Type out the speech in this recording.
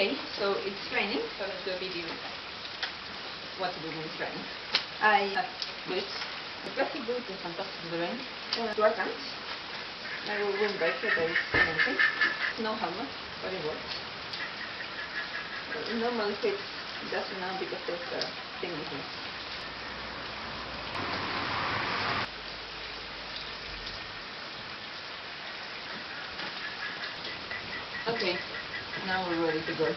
Okay, so it's raining, so let's do a video. What to do when it's raining. I have boots. The plastic boots are fantastic in the rain. Uh, short pants. I will windbreaker, there is anything. No helmet, but it works. Uh, normally fits doesn't now because there's a thing here. Okay, now we're ready to go.